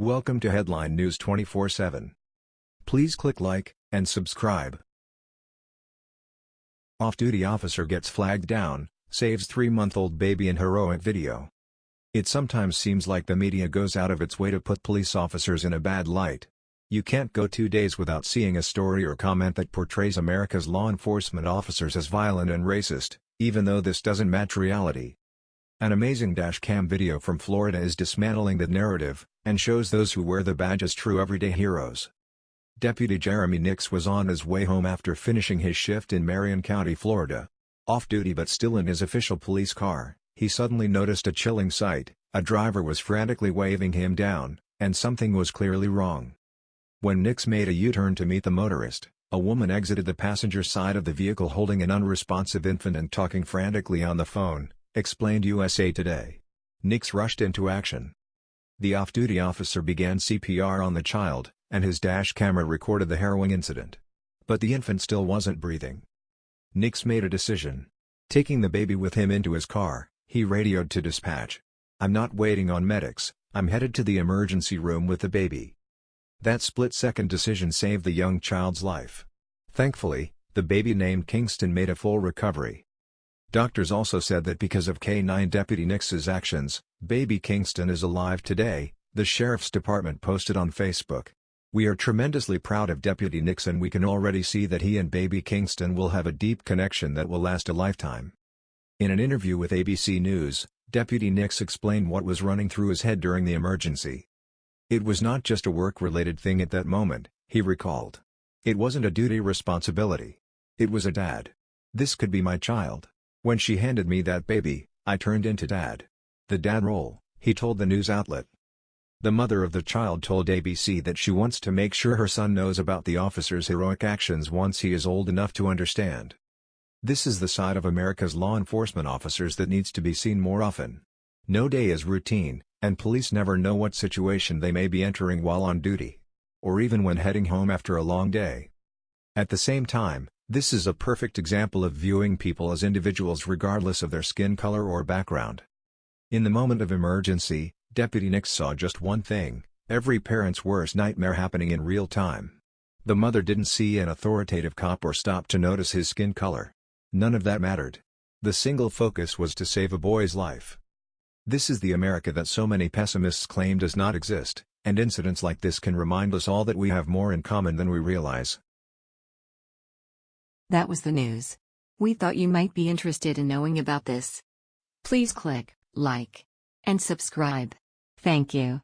Welcome to Headline News 24/7. Please click like and subscribe. Off-duty officer gets flagged down, saves three-month-old baby in heroic video. It sometimes seems like the media goes out of its way to put police officers in a bad light. You can't go two days without seeing a story or comment that portrays America's law enforcement officers as violent and racist, even though this doesn't match reality. An amazing dashcam video from Florida is dismantling that narrative, and shows those who wear the badge as true everyday heroes. Deputy Jeremy Nix was on his way home after finishing his shift in Marion County, Florida. Off-duty but still in his official police car, he suddenly noticed a chilling sight, a driver was frantically waving him down, and something was clearly wrong. When Nix made a U-turn to meet the motorist, a woman exited the passenger side of the vehicle holding an unresponsive infant and talking frantically on the phone, explained USA Today. Nix rushed into action. The off-duty officer began CPR on the child, and his dash camera recorded the harrowing incident. But the infant still wasn't breathing. Nix made a decision. Taking the baby with him into his car, he radioed to dispatch. I'm not waiting on medics, I'm headed to the emergency room with the baby. That split-second decision saved the young child's life. Thankfully, the baby named Kingston made a full recovery. Doctors also said that because of K-9 Deputy Nix's actions, baby Kingston is alive today, the Sheriff's Department posted on Facebook. We are tremendously proud of Deputy Nixon we can already see that he and baby Kingston will have a deep connection that will last a lifetime. In an interview with ABC News, Deputy Nix explained what was running through his head during the emergency. It was not just a work-related thing at that moment, he recalled. It wasn't a duty responsibility. It was a dad. This could be my child. When she handed me that baby, I turned into dad. The dad role, he told the news outlet. The mother of the child told ABC that she wants to make sure her son knows about the officer's heroic actions once he is old enough to understand. This is the side of America's law enforcement officers that needs to be seen more often. No day is routine, and police never know what situation they may be entering while on duty. Or even when heading home after a long day. At the same time, this is a perfect example of viewing people as individuals regardless of their skin color or background. In the moment of emergency, Deputy Nix saw just one thing, every parent's worst nightmare happening in real time. The mother didn't see an authoritative cop or stop to notice his skin color. None of that mattered. The single focus was to save a boy's life. This is the America that so many pessimists claim does not exist, and incidents like this can remind us all that we have more in common than we realize. That was the news. We thought you might be interested in knowing about this. Please click like and subscribe. Thank you.